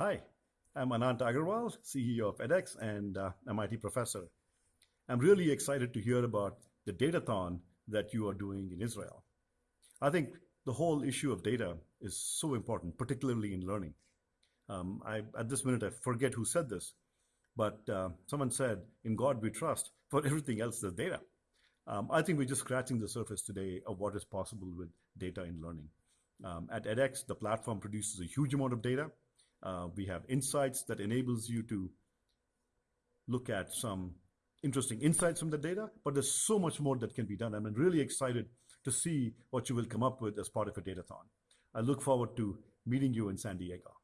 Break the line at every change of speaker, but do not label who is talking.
Hi, I'm Anant Agarwal, CEO of edX and uh, MIT professor. I'm really excited to hear about the Datathon that you are doing in Israel. I think the whole issue of data is so important, particularly in learning. Um, I, at this minute, I forget who said this, but uh, someone said, in God we trust, for everything else there's data. Um, I think we're just scratching the surface today of what is possible with data in learning. Um, at edX, the platform produces a huge amount of data. Uh, we have insights that enables you to look at some interesting insights from the data, but there's so much more that can be done. I'm really excited to see what you will come up with as part of a datathon. I look forward to meeting you in San Diego.